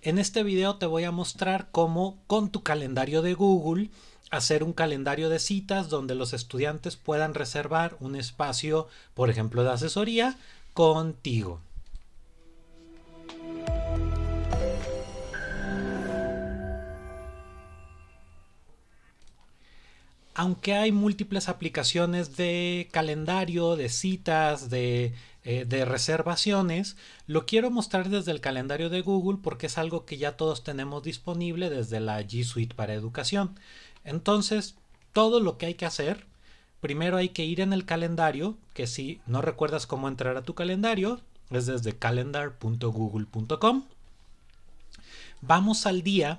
En este video te voy a mostrar cómo con tu calendario de Google hacer un calendario de citas donde los estudiantes puedan reservar un espacio, por ejemplo, de asesoría contigo. Aunque hay múltiples aplicaciones de calendario, de citas, de, eh, de, reservaciones, lo quiero mostrar desde el calendario de Google porque es algo que ya todos tenemos disponible desde la G Suite para educación. Entonces, todo lo que hay que hacer, primero hay que ir en el calendario, que si no recuerdas cómo entrar a tu calendario, es desde calendar.google.com. Vamos al día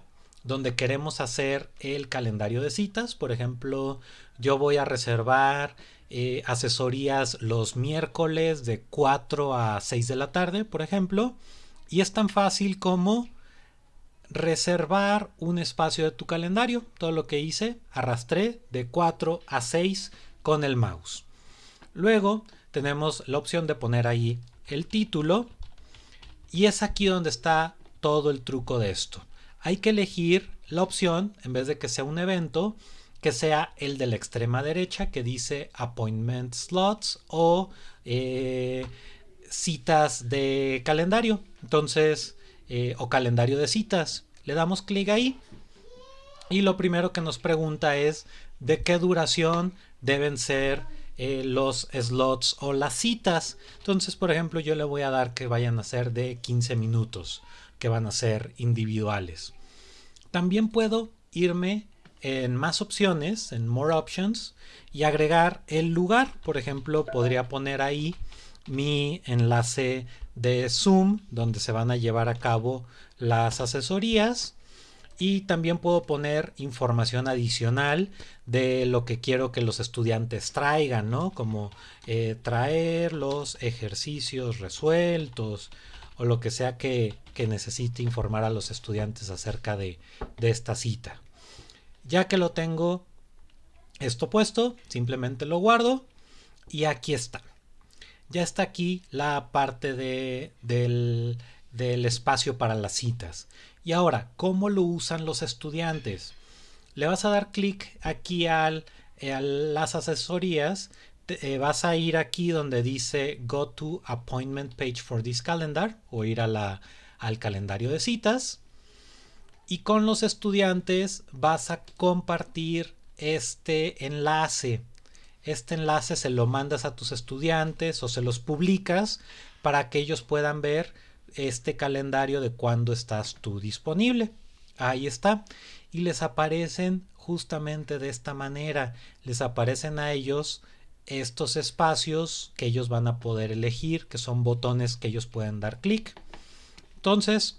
donde queremos hacer el calendario de citas. Por ejemplo, yo voy a reservar eh, asesorías los miércoles de 4 a 6 de la tarde, por ejemplo. Y es tan fácil como reservar un espacio de tu calendario. Todo lo que hice, arrastré de 4 a 6 con el mouse. Luego tenemos la opción de poner ahí el título. Y es aquí donde está todo el truco de esto hay que elegir la opción, en vez de que sea un evento, que sea el de la extrema derecha que dice Appointment Slots o eh, citas de calendario. Entonces, eh, o calendario de citas. Le damos clic ahí y lo primero que nos pregunta es de qué duración deben ser eh, los slots o las citas. Entonces, por ejemplo, yo le voy a dar que vayan a ser de 15 minutos que van a ser individuales. También puedo irme en más opciones, en More Options, y agregar el lugar. Por ejemplo, podría poner ahí mi enlace de Zoom, donde se van a llevar a cabo las asesorías. Y también puedo poner información adicional de lo que quiero que los estudiantes traigan, ¿no? Como eh, traer los ejercicios resueltos, o lo que sea que, necesite informar a los estudiantes acerca de, esta cita. Ya que lo tengo esto puesto, simplemente lo guardo y aquí está. Ya está aquí la parte de, del, del, espacio para las citas. Y ahora, ¿cómo lo usan los estudiantes? Le vas a dar clic aquí al, a las asesorías eh, vas a ir aquí donde dice Go to Appointment Page for this calendar o ir al calendario de citas. Y con los estudiantes vas a compartir este enlace. Este enlace se lo mandas a tus estudiantes o se los publicas para que ellos puedan ver este calendario de cuándo estás tú disponible. Ahí está. Y les aparecen justamente de esta manera. Les aparecen a ellos estos espacios que ellos van a poder elegir, que son botones que ellos pueden dar clic. Entonces,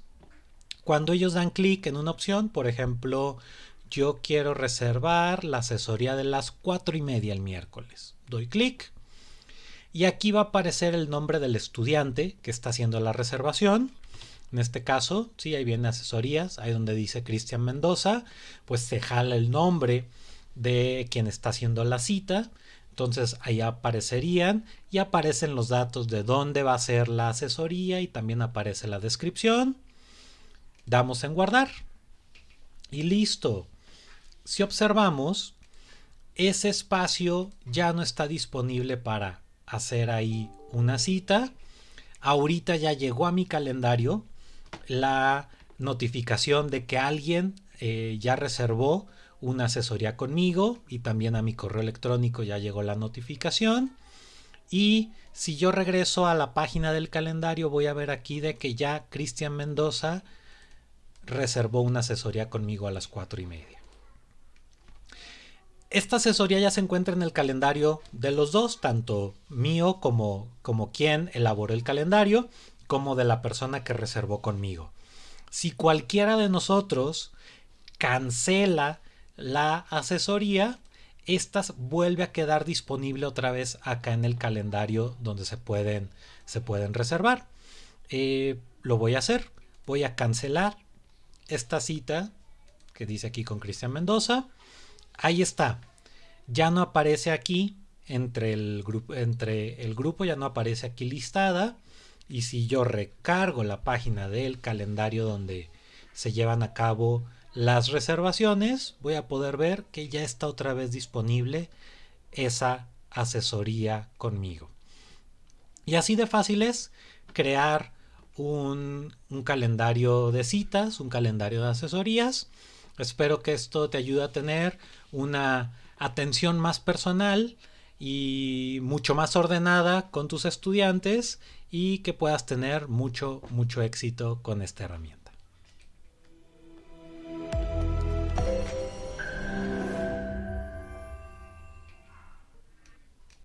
cuando ellos dan clic en una opción, por ejemplo, yo quiero reservar la asesoría de las cuatro y media el miércoles. Doy clic y aquí va a aparecer el nombre del estudiante que está haciendo la reservación. En este caso, sí, ahí viene asesorías, ahí donde dice Cristian Mendoza, pues se jala el nombre de quien está haciendo la cita entonces ahí aparecerían y aparecen los datos de dónde va a ser la asesoría y también aparece la descripción. Damos en guardar y listo. Si observamos, ese espacio ya no está disponible para hacer ahí una cita. Ahorita ya llegó a mi calendario la notificación de que alguien eh, ya reservó una asesoría conmigo y también a mi correo electrónico ya llegó la notificación. Y si yo regreso a la página del calendario voy a ver aquí de que ya Cristian Mendoza reservó una asesoría conmigo a las cuatro y media. Esta asesoría ya se encuentra en el calendario de los dos, tanto mío como, como quien elaboró el calendario, como de la persona que reservó conmigo. Si cualquiera de nosotros cancela la asesoría, esta vuelve a quedar disponible otra vez acá en el calendario donde se pueden, se pueden reservar. Eh, lo voy a hacer. Voy a cancelar esta cita que dice aquí con Cristian Mendoza. Ahí está. Ya no aparece aquí entre el, entre el grupo, ya no aparece aquí listada. Y si yo recargo la página del calendario donde, se llevan a cabo las reservaciones, voy a poder ver que ya está otra vez disponible esa asesoría conmigo. Y así de fácil es crear un, calendario de citas, un calendario de asesorías. Espero que esto te ayude a tener una atención más personal y mucho más ordenada con tus estudiantes y que puedas tener mucho, mucho éxito con esta herramienta.